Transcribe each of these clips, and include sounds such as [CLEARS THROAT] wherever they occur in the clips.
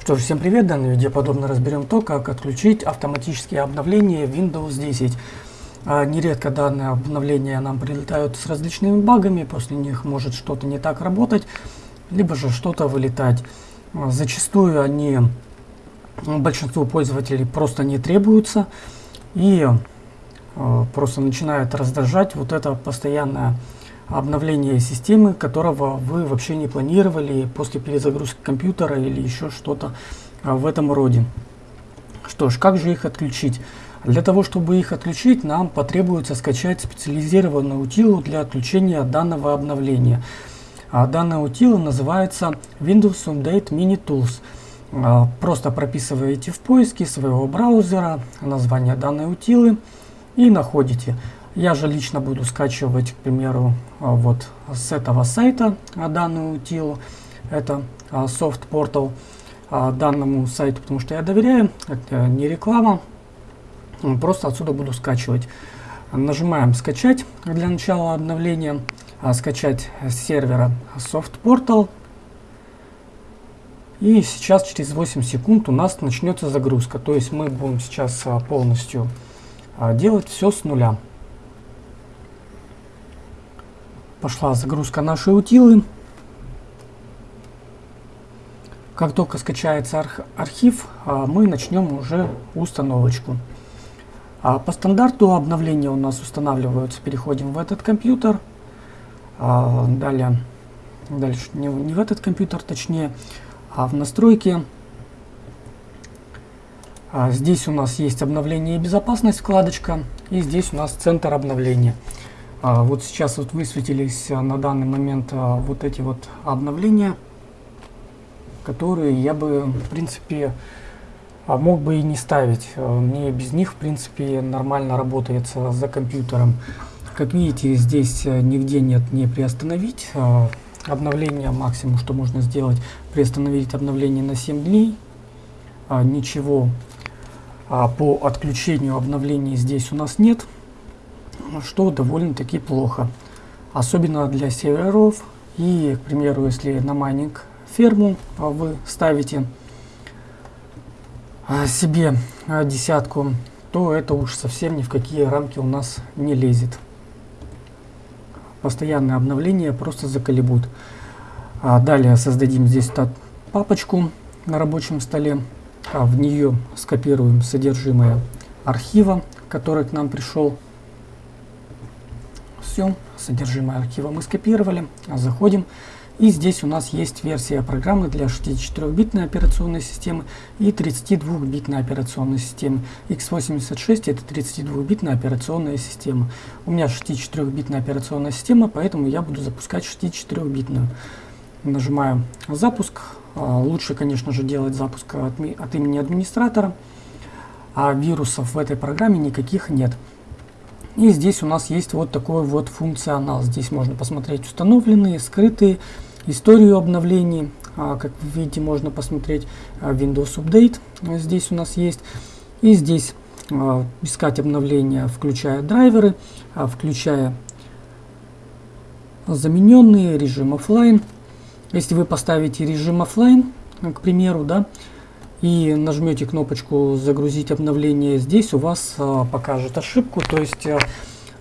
Что ж, всем привет! В данном видео подробно разберем то, как отключить автоматические обновления Windows 10. А, нередко данные обновления нам прилетают с различными багами, после них может что-то не так работать, либо же что-то вылетать. А, зачастую они большинству пользователей просто не требуются и а, просто начинает раздражать вот это постоянное обновление системы, которого вы вообще не планировали после перезагрузки компьютера или еще что-то а, в этом роде. Что ж, как же их отключить? Для того, чтобы их отключить, нам потребуется скачать специализированную утилу для отключения данного обновления. А данная утила называется Windows Update Mini Tools. А, просто прописываете в поиске своего браузера название данной утилы и находите. Я же лично буду скачивать, к примеру, а, вот с этого сайта а, данную утилу. Это а, Soft Portal данному сайту, потому что я доверяю, это не реклама. Просто отсюда буду скачивать. Нажимаем скачать для начала обновления, скачать с сервера Soft Portal. И сейчас через 8 секунд у нас начнется загрузка. То есть мы будем сейчас полностью делать все с нуля. Пошла загрузка нашей утилы. Как только скачается архив, а, мы начнем уже установочку. А, по стандарту обновления у нас устанавливаются. Переходим в этот компьютер. А, далее, дальше не, не в этот компьютер, точнее, а в настройки. Здесь у нас есть обновление и безопасность вкладочка. И здесь у нас центр обновления. А, вот сейчас вот высветились а, на данный момент а, вот эти вот обновления, которые я бы, в принципе, мог бы и не ставить. Мне без них, в принципе, нормально работается за компьютером. Как видите, здесь нигде нет не приостановить. Обновление максимум, что можно сделать, приостановить обновление на 7 дней. Ничего по отключению обновлений здесь у нас нет что довольно-таки плохо. Особенно для серверов. И, к примеру, если на майнинг ферму а, вы ставите а, себе а, десятку, то это уж совсем ни в какие рамки у нас не лезет. Постоянные обновления просто заколебут. Далее создадим здесь папочку на рабочем столе. В нее скопируем содержимое архива, который к нам пришел все, содержимое архива мы скопировали, заходим. И здесь у нас есть версия программы для 64-битной операционной системы и 32-битной операционной системы. x86 это 32-битная операционная система. У меня 64-битная операционная система, поэтому я буду запускать 64-битную. Нажимаю запуск. А, лучше, конечно же, делать запуск от, имени администратора. А вирусов в этой программе никаких нет. И здесь у нас есть вот такой вот функционал. Здесь можно посмотреть установленные, скрытые, историю обновлений. А, как вы видите, можно посмотреть а, Windows Update. Здесь у нас есть. И здесь а, искать обновления, включая драйверы, включая замененные, режим офлайн. Если вы поставите режим офлайн, к примеру, да, и нажмете кнопочку «Загрузить обновление», здесь у вас а, покажет ошибку, то есть а,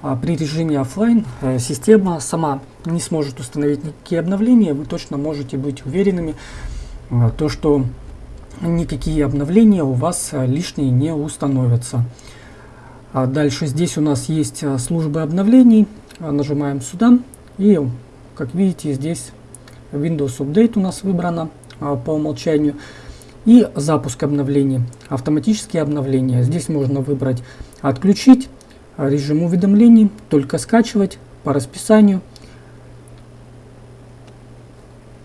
а, при режиме офлайн а, система сама не сможет установить никакие обновления, вы точно можете быть уверенными, то что никакие обновления у вас лишние не установятся. Дальше здесь у нас есть службы обновлений, нажимаем сюда и как видите здесь Windows Update у нас выбрано по умолчанию. И запуск обновлений. Автоматические обновления. Здесь можно выбрать отключить режим уведомлений, только скачивать по расписанию.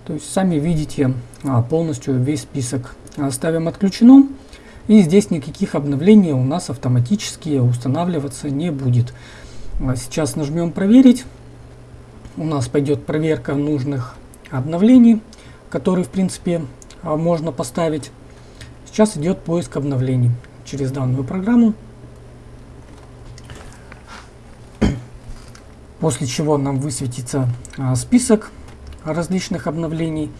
То есть сами видите а, полностью весь список. Ставим отключено. И здесь никаких обновлений у нас автоматически устанавливаться не будет. А сейчас нажмем проверить. У нас пойдет проверка нужных обновлений, которые в принципе можно поставить. Сейчас идет поиск обновлений через данную программу. [CLEARS THROAT] После чего нам высветится а, список различных обновлений.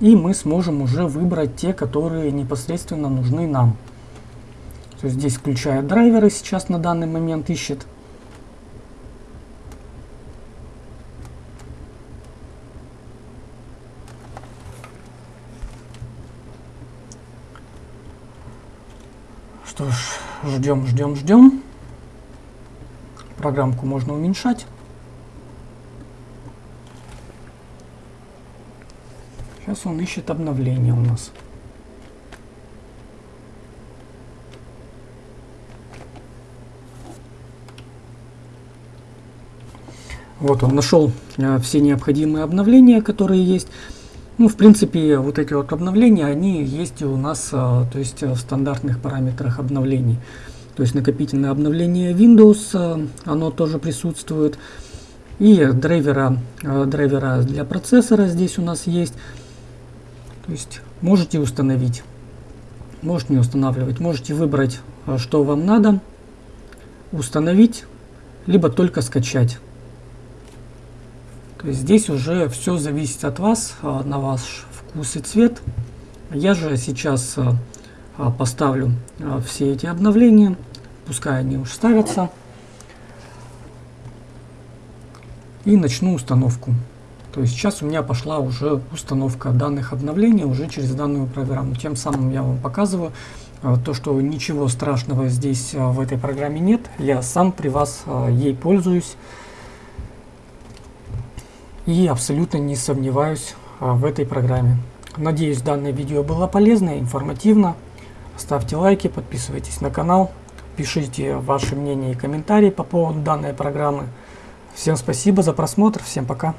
и мы сможем уже выбрать те, которые непосредственно нужны нам. То есть здесь включая драйверы сейчас на данный момент ищет. Что ж, ждем, ждем, ждем. Программку можно уменьшать. Сейчас он ищет обновление у нас. Вот он нашел э, все необходимые обновления, которые есть. Ну, в принципе, вот эти вот обновления, они есть у нас, э, то есть в стандартных параметрах обновлений. То есть накопительное обновление Windows, э, оно тоже присутствует. И драйвера, э, драйвера для процессора здесь у нас есть. То есть можете установить, можете не устанавливать, можете выбрать, э, что вам надо, установить, либо только скачать. То есть здесь уже все зависит от вас, на ваш вкус и цвет. Я же сейчас поставлю все эти обновления, пускай они уж ставятся. И начну установку. То есть сейчас у меня пошла уже установка данных обновлений уже через данную программу. Тем самым я вам показываю а, то, что ничего страшного здесь а, в этой программе нет. Я сам при вас а, ей пользуюсь. И абсолютно не сомневаюсь в этой программе. Надеюсь, данное видео было полезно и информативно. Ставьте лайки, подписывайтесь на канал, пишите ваши мнения и комментарии по поводу данной программы. Всем спасибо за просмотр, всем пока.